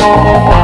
Oh,